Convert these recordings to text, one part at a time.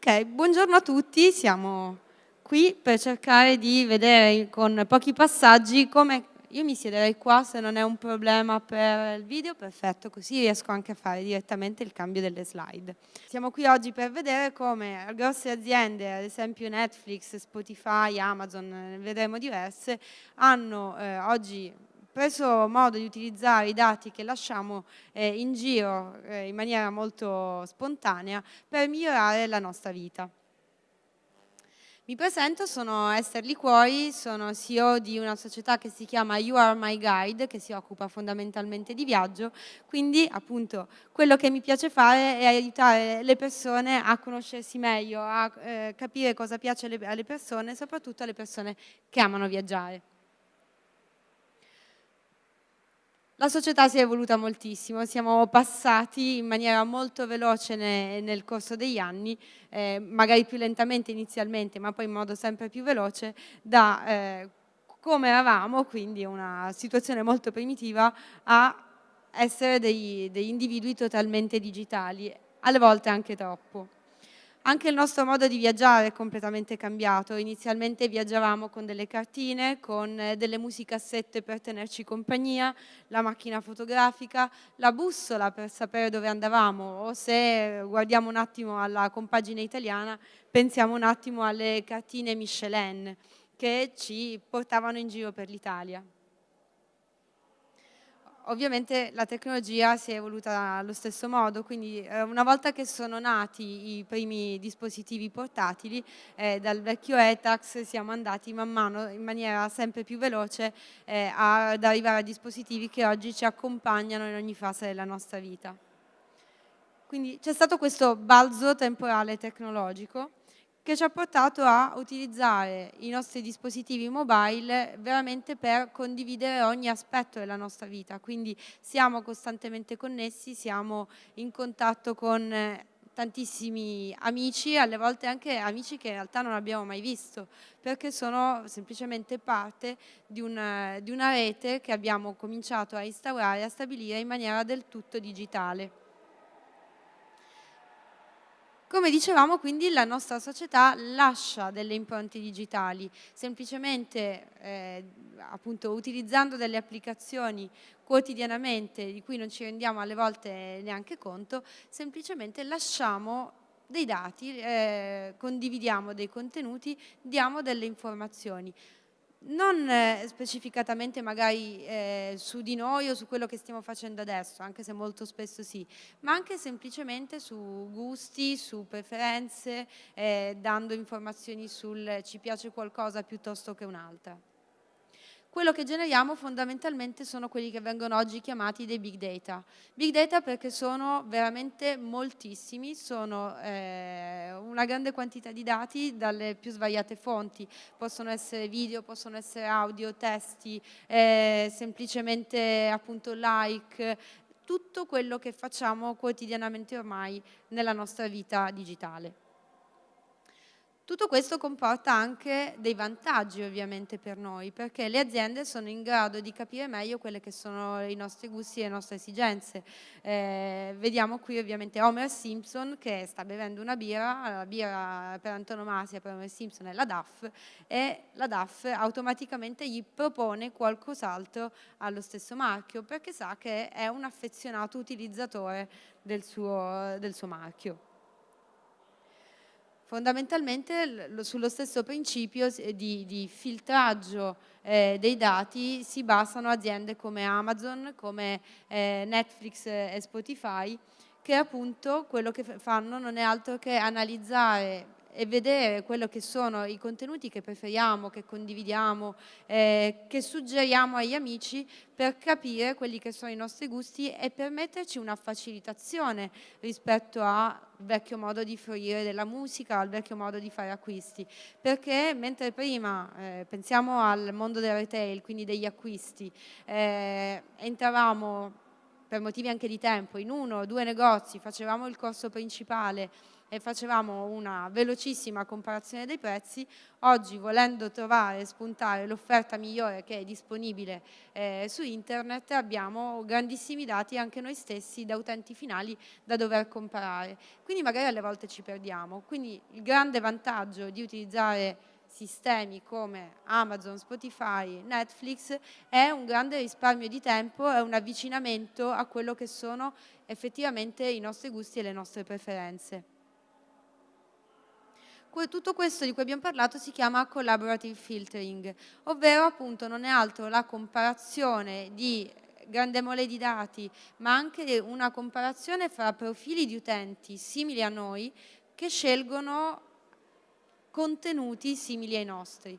Ok, buongiorno a tutti, siamo qui per cercare di vedere con pochi passaggi come... Io mi siederei qua se non è un problema per il video, perfetto, così riesco anche a fare direttamente il cambio delle slide. Siamo qui oggi per vedere come grosse aziende, ad esempio Netflix, Spotify, Amazon, ne vedremo diverse, hanno eh, oggi preso modo di utilizzare i dati che lasciamo eh, in giro eh, in maniera molto spontanea per migliorare la nostra vita. Mi presento, sono Esther Liquori, sono CEO di una società che si chiama You Are My Guide, che si occupa fondamentalmente di viaggio, quindi appunto quello che mi piace fare è aiutare le persone a conoscersi meglio, a eh, capire cosa piace alle persone, soprattutto alle persone che amano viaggiare. La società si è evoluta moltissimo, siamo passati in maniera molto veloce ne, nel corso degli anni, eh, magari più lentamente inizialmente, ma poi in modo sempre più veloce, da eh, come eravamo, quindi una situazione molto primitiva, a essere dei, degli individui totalmente digitali, alle volte anche troppo. Anche il nostro modo di viaggiare è completamente cambiato. Inizialmente viaggiavamo con delle cartine, con eh, delle musicassette per tenerci compagnia, la macchina fotografica, la bussola per sapere dove andavamo o se guardiamo un attimo alla compagine italiana, pensiamo un attimo alle cartine Michelin che ci portavano in giro per l'Italia. Ovviamente la tecnologia si è evoluta allo stesso modo, quindi eh, una volta che sono nati i primi dispositivi portatili, eh, dal vecchio ETAX siamo andati man mano in maniera sempre più veloce eh, ad arrivare a dispositivi che oggi ci accompagnano in ogni fase della nostra vita. Quindi c'è stato questo balzo temporale tecnologico che ci ha portato a utilizzare i nostri dispositivi mobile veramente per condividere ogni aspetto della nostra vita, quindi siamo costantemente connessi, siamo in contatto con eh, tantissimi amici, alle volte anche amici che in realtà non abbiamo mai visto, perché sono semplicemente parte di una, di una rete che abbiamo cominciato a instaurare a stabilire in maniera del tutto digitale. Come dicevamo quindi la nostra società lascia delle impronte digitali, semplicemente eh, appunto utilizzando delle applicazioni quotidianamente di cui non ci rendiamo alle volte neanche conto, semplicemente lasciamo dei dati, eh, condividiamo dei contenuti, diamo delle informazioni non eh, specificatamente magari eh, su di noi o su quello che stiamo facendo adesso, anche se molto spesso sì, ma anche semplicemente su gusti, su preferenze, eh, dando informazioni sul ci piace qualcosa piuttosto che un'altra quello che generiamo fondamentalmente sono quelli che vengono oggi chiamati dei big data. Big data perché sono veramente moltissimi, sono eh, una grande quantità di dati dalle più svariate fonti, possono essere video, possono essere audio, testi, eh, semplicemente appunto like, tutto quello che facciamo quotidianamente ormai nella nostra vita digitale. Tutto questo comporta anche dei vantaggi ovviamente per noi, perché le aziende sono in grado di capire meglio quelle che sono i nostri gusti e le nostre esigenze. Eh, vediamo qui ovviamente Homer Simpson che sta bevendo una birra, la birra per antonomasia per Homer Simpson è la DAF e la DAF automaticamente gli propone qualcos'altro allo stesso marchio perché sa che è un affezionato utilizzatore del suo, del suo marchio. Fondamentalmente sullo stesso principio di, di filtraggio eh, dei dati si basano aziende come Amazon, come eh, Netflix e Spotify, che appunto quello che fanno non è altro che analizzare e vedere quello che sono i contenuti che preferiamo, che condividiamo, eh, che suggeriamo agli amici per capire quelli che sono i nostri gusti e permetterci una facilitazione rispetto al vecchio modo di fruire della musica, al vecchio modo di fare acquisti. Perché mentre prima, eh, pensiamo al mondo del retail, quindi degli acquisti, eh, entravamo per motivi anche di tempo in uno o due negozi, facevamo il corso principale, e facevamo una velocissima comparazione dei prezzi, oggi volendo trovare e spuntare l'offerta migliore che è disponibile eh, su internet abbiamo grandissimi dati anche noi stessi da utenti finali da dover comparare. Quindi magari alle volte ci perdiamo. Quindi il grande vantaggio di utilizzare sistemi come Amazon, Spotify, Netflix è un grande risparmio di tempo e un avvicinamento a quello che sono effettivamente i nostri gusti e le nostre preferenze. Tutto questo di cui abbiamo parlato si chiama collaborative filtering, ovvero appunto non è altro la comparazione di grande mole di dati, ma anche una comparazione fra profili di utenti simili a noi che scelgono contenuti simili ai nostri.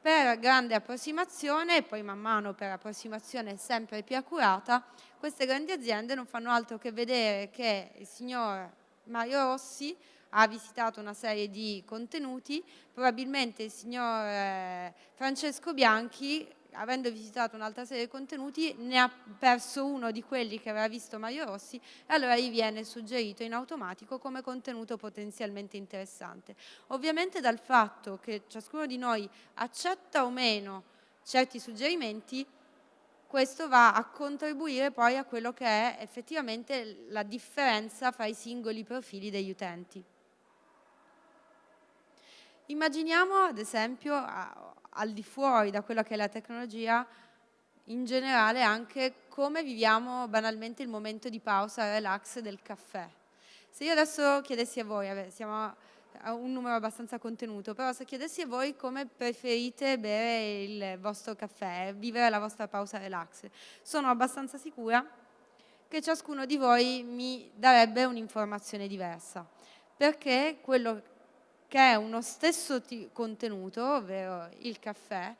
Per grande approssimazione e poi man mano per approssimazione sempre più accurata, queste grandi aziende non fanno altro che vedere che il signor Mario Rossi ha visitato una serie di contenuti, probabilmente il signor eh, Francesco Bianchi avendo visitato un'altra serie di contenuti, ne ha perso uno di quelli che aveva visto Mario Rossi e allora gli viene suggerito in automatico come contenuto potenzialmente interessante. Ovviamente dal fatto che ciascuno di noi accetta o meno certi suggerimenti, questo va a contribuire poi a quello che è effettivamente la differenza fra i singoli profili degli utenti. Immaginiamo ad esempio al di fuori da quella che è la tecnologia, in generale anche come viviamo banalmente il momento di pausa, relax del caffè. Se io adesso chiedessi a voi, siamo a un numero abbastanza contenuto, però se chiedessi a voi come preferite bere il vostro caffè, vivere la vostra pausa relax, sono abbastanza sicura che ciascuno di voi mi darebbe un'informazione diversa, perché quello che è uno stesso contenuto, ovvero il caffè,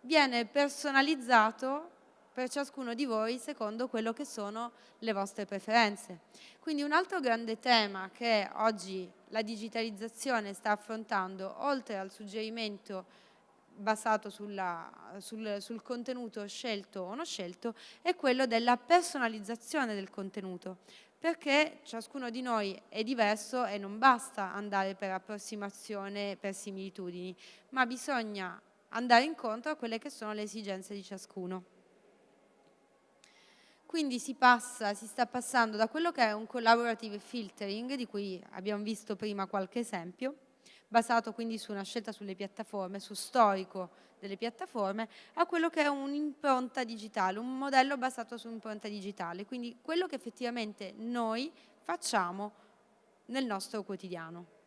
viene personalizzato per ciascuno di voi secondo quello che sono le vostre preferenze. Quindi un altro grande tema che oggi la digitalizzazione sta affrontando, oltre al suggerimento basato sulla, sul, sul, contenuto scelto o non scelto, è quello della personalizzazione del contenuto perché ciascuno di noi è diverso e non basta andare per approssimazione, per similitudini, ma bisogna andare incontro a quelle che sono le esigenze di ciascuno. Quindi si, passa, si sta passando da quello che è un collaborative filtering, di cui abbiamo visto prima qualche esempio, basato quindi su una scelta sulle piattaforme, su storico delle piattaforme, a quello che è un'impronta digitale, un modello basato su un'impronta digitale, quindi quello che effettivamente noi facciamo nel nostro quotidiano.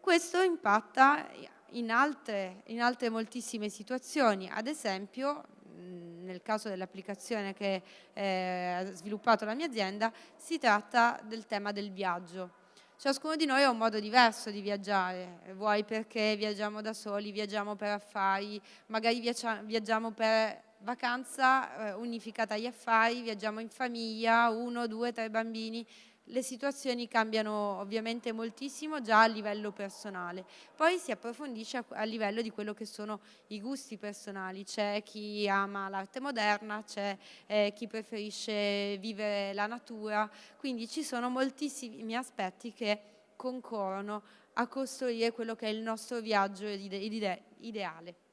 Questo impatta in altre, in altre moltissime situazioni, ad esempio nel caso dell'applicazione che eh, ha sviluppato la mia azienda, si tratta del tema del viaggio. Ciascuno di noi ha un modo diverso di viaggiare, vuoi perché viaggiamo da soli, viaggiamo per affari, magari viaggiamo per vacanza eh, unificata agli affari, viaggiamo in famiglia, uno, due, tre bambini, le situazioni cambiano ovviamente moltissimo già a livello personale, poi si approfondisce a, a livello di quello che sono i gusti personali, c'è chi ama l'arte moderna, c'è eh, chi preferisce vivere la natura, quindi ci sono moltissimi aspetti che concorrono a costruire quello che è il nostro viaggio ide ide ideale.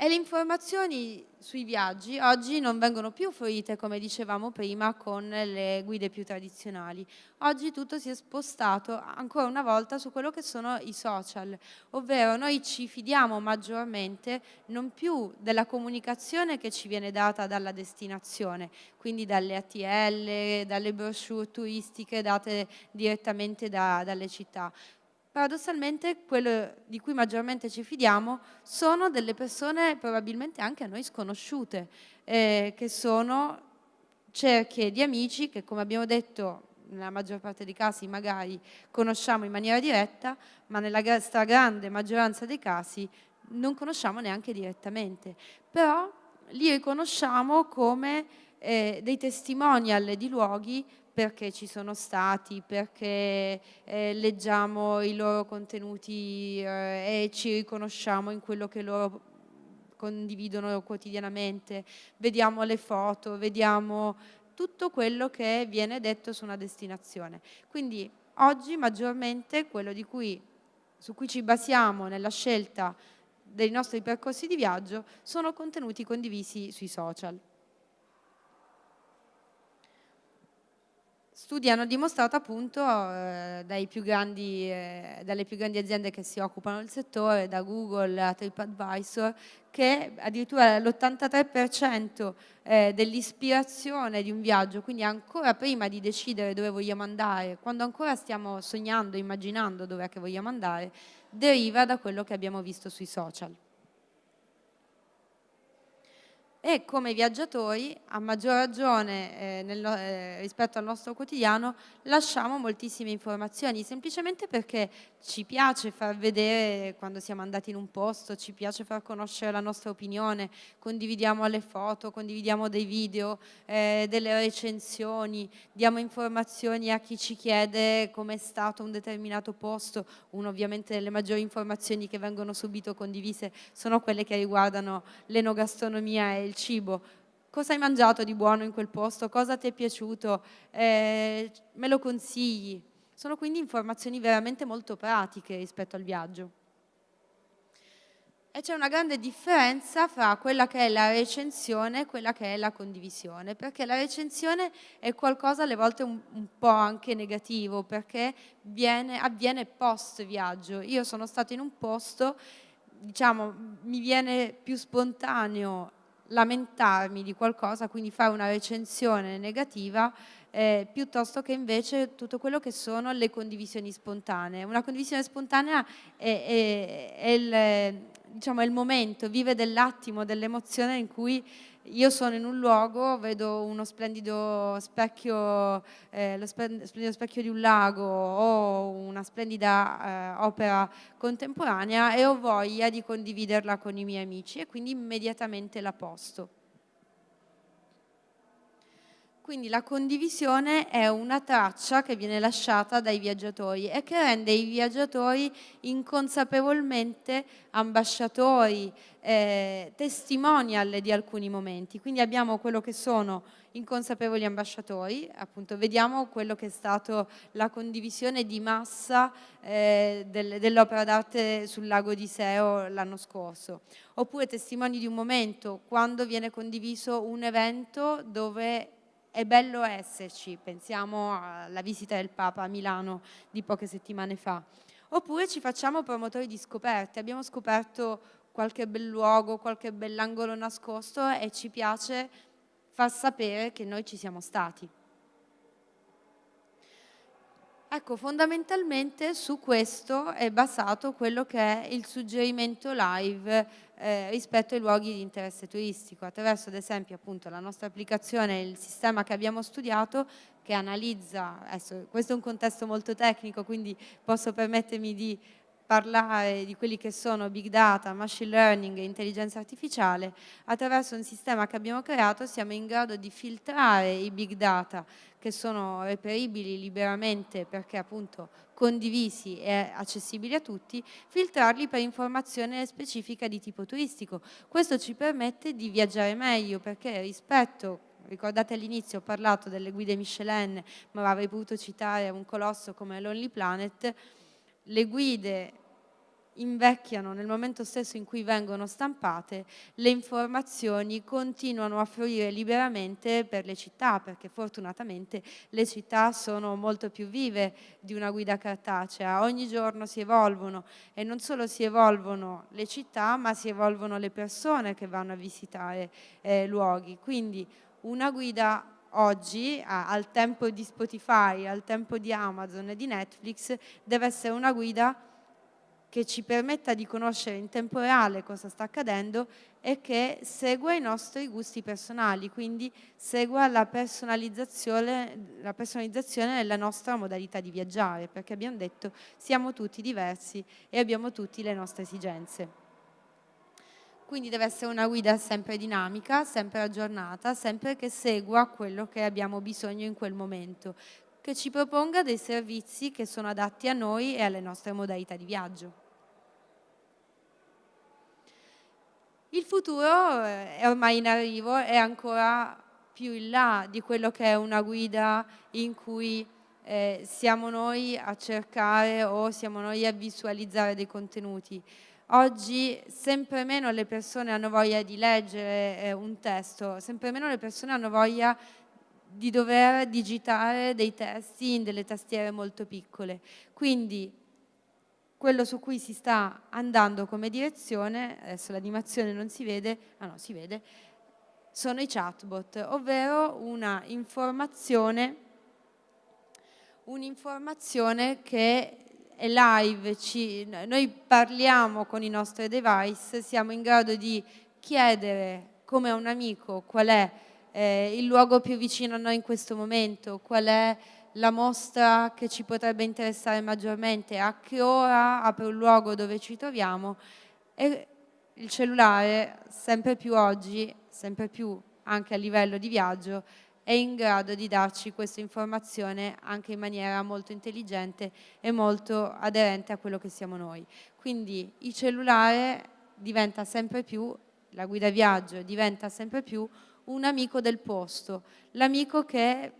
E le informazioni sui viaggi oggi non vengono più fruite, come dicevamo prima, con le guide più tradizionali. Oggi tutto si è spostato ancora una volta su quello che sono i social, ovvero noi ci fidiamo maggiormente non più della comunicazione che ci viene data dalla destinazione, quindi dalle ATL, dalle brochure turistiche date direttamente da, dalle città, paradossalmente quello di cui maggiormente ci fidiamo sono delle persone probabilmente anche a noi sconosciute, eh, che sono cerchie di amici che come abbiamo detto nella maggior parte dei casi magari conosciamo in maniera diretta, ma nella stragrande maggioranza dei casi non conosciamo neanche direttamente. Però li riconosciamo come eh, dei testimonial di luoghi perché ci sono stati, perché eh, leggiamo i loro contenuti eh, e ci riconosciamo in quello che loro condividono quotidianamente, vediamo le foto, vediamo tutto quello che viene detto su una destinazione. Quindi oggi maggiormente quello cui, su cui ci basiamo nella scelta dei nostri percorsi di viaggio sono contenuti condivisi sui social. Studi hanno dimostrato appunto eh, più grandi, eh, dalle più grandi aziende che si occupano del settore, da Google a TripAdvisor, che addirittura l'83% eh, dell'ispirazione di un viaggio, quindi ancora prima di decidere dove vogliamo andare, quando ancora stiamo sognando, immaginando dove è che vogliamo andare, deriva da quello che abbiamo visto sui social e come viaggiatori, a maggior ragione eh, nel, eh, rispetto al nostro quotidiano, lasciamo moltissime informazioni, semplicemente perché ci piace far vedere quando siamo andati in un posto, ci piace far conoscere la nostra opinione, condividiamo le foto, condividiamo dei video, eh, delle recensioni, diamo informazioni a chi ci chiede come è stato un determinato posto, uno ovviamente delle maggiori informazioni che vengono subito condivise sono quelle che riguardano l'enogastronomia e il cibo. Cosa hai mangiato di buono in quel posto? Cosa ti è piaciuto? Eh, me lo consigli? Sono quindi informazioni veramente molto pratiche rispetto al viaggio. E c'è una grande differenza fra quella che è la recensione e quella che è la condivisione, perché la recensione è qualcosa alle volte un, un po' anche negativo, perché viene, avviene post viaggio. Io sono stato in un posto, diciamo, mi viene più spontaneo lamentarmi di qualcosa, quindi fare una recensione negativa, eh, piuttosto che invece tutto quello che sono le condivisioni spontanee. Una condivisione spontanea è, è, è, il, diciamo, è il momento, vive dell'attimo, dell'emozione in cui io sono in un luogo, vedo uno splendido specchio, eh, lo splendido specchio di un lago o una splendida eh, opera contemporanea e ho voglia di condividerla con i miei amici e quindi immediatamente la posto. Quindi la condivisione è una traccia che viene lasciata dai viaggiatori e che rende i viaggiatori inconsapevolmente ambasciatori, eh, testimonial di alcuni momenti. Quindi abbiamo quello che sono inconsapevoli ambasciatori, appunto vediamo quello che è stato la condivisione di massa eh, del, dell'opera d'arte sul lago di Seo l'anno scorso, oppure testimoni di un momento quando viene condiviso un evento dove è bello esserci, pensiamo alla visita del Papa a Milano di poche settimane fa. Oppure ci facciamo promotori di scoperte, abbiamo scoperto qualche bel luogo, qualche bell'angolo nascosto e ci piace far sapere che noi ci siamo stati. Ecco, fondamentalmente su questo è basato quello che è il suggerimento live eh, rispetto ai luoghi di interesse turistico, attraverso ad esempio appunto la nostra applicazione, il sistema che abbiamo studiato che analizza, adesso, questo è un contesto molto tecnico quindi posso permettermi di parlare di quelli che sono big data, machine learning e intelligenza artificiale, attraverso un sistema che abbiamo creato siamo in grado di filtrare i big data che sono reperibili liberamente perché appunto condivisi e accessibili a tutti, filtrarli per informazione specifica di tipo turistico. Questo ci permette di viaggiare meglio perché rispetto ricordate all'inizio ho parlato delle guide Michelin, ma avrei potuto citare un colosso come Lonely Planet, le guide invecchiano nel momento stesso in cui vengono stampate, le informazioni continuano a fluire liberamente per le città, perché fortunatamente le città sono molto più vive di una guida cartacea, ogni giorno si evolvono e non solo si evolvono le città, ma si evolvono le persone che vanno a visitare eh, luoghi. Quindi una guida oggi, al tempo di Spotify, al tempo di Amazon e di Netflix, deve essere una guida che ci permetta di conoscere in tempo reale cosa sta accadendo e che segua i nostri gusti personali, quindi segua la personalizzazione, la personalizzazione della nostra modalità di viaggiare, perché abbiamo detto siamo tutti diversi e abbiamo tutti le nostre esigenze. Quindi deve essere una guida sempre dinamica, sempre aggiornata, sempre che segua quello che abbiamo bisogno in quel momento, che ci proponga dei servizi che sono adatti a noi e alle nostre modalità di viaggio. Il futuro eh, è ormai in arrivo, è ancora più in là di quello che è una guida in cui eh, siamo noi a cercare o siamo noi a visualizzare dei contenuti. Oggi sempre meno le persone hanno voglia di leggere eh, un testo, sempre meno le persone hanno voglia di dover digitare dei testi in delle tastiere molto piccole. Quindi quello su cui si sta andando come direzione, adesso l'animazione non si vede, ah no, si vede, sono i chatbot, ovvero una informazione, un'informazione che è live, ci, noi parliamo con i nostri device, siamo in grado di chiedere come a un amico qual è eh, il luogo più vicino a noi in questo momento, qual è la mostra che ci potrebbe interessare maggiormente, a che ora apre un luogo dove ci troviamo e il cellulare sempre più oggi, sempre più anche a livello di viaggio, è in grado di darci questa informazione anche in maniera molto intelligente e molto aderente a quello che siamo noi. Quindi il cellulare diventa sempre più, la guida viaggio diventa sempre più un amico del posto, l'amico che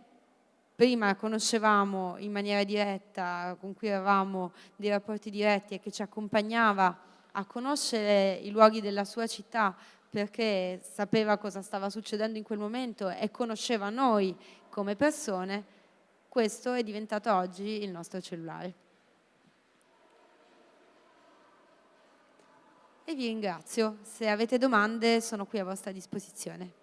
prima conoscevamo in maniera diretta, con cui avevamo dei rapporti diretti e che ci accompagnava a conoscere i luoghi della sua città perché sapeva cosa stava succedendo in quel momento e conosceva noi come persone, questo è diventato oggi il nostro cellulare. E vi ringrazio, se avete domande sono qui a vostra disposizione.